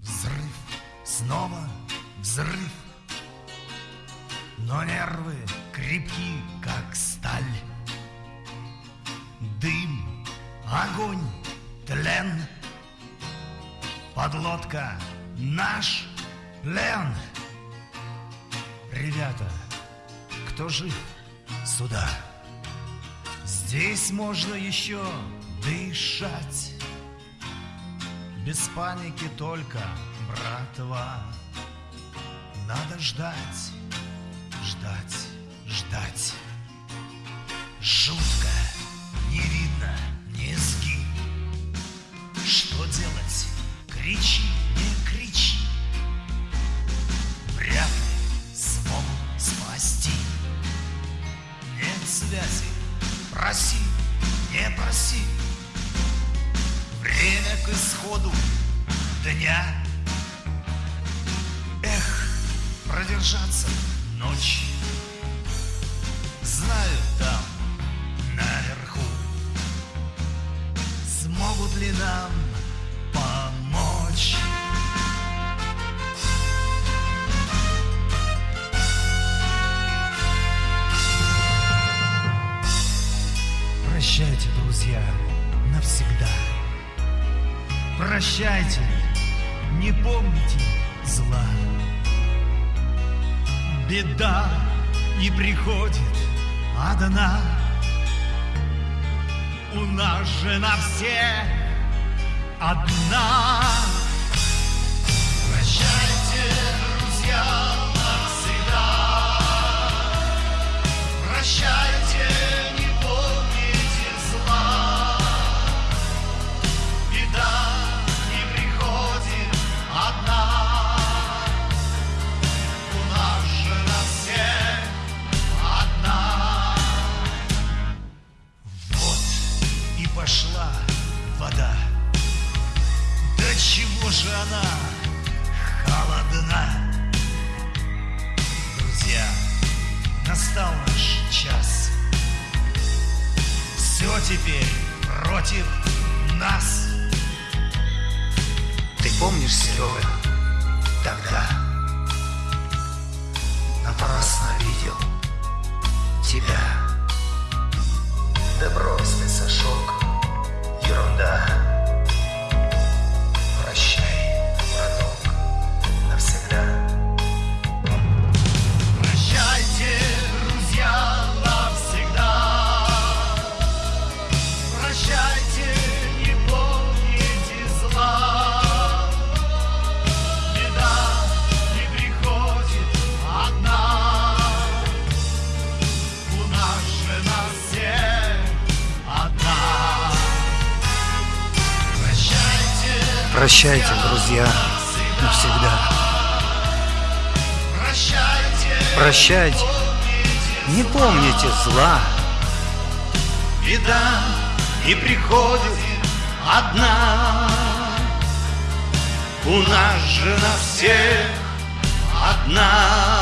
Взрыв, снова взрыв. Но нервы крепки, как сталь. Дым, огонь, тлен. Подлодка наш плен. Ребята, кто жив, сюда. Здесь можно еще дышать. Без паники только, братва. Надо ждать, ждать, ждать. Жутко, не видно низги Что делать? Кричи, связи, проси, не проси. Время к исходу дня. Эх, продержаться ночь Прощайте, друзья, навсегда Прощайте, не помните зла. Беда и приходит одна. У нас же на всех одна. Теперь против нас. Ты помнишь, Серега, тогда напрасно видел тебя. Да брось ты, Сашок, ерунда. Прощайте, друзья, навсегда. Прощайте, не помните зла. Беда не приходит одна. У нас же на всех одна.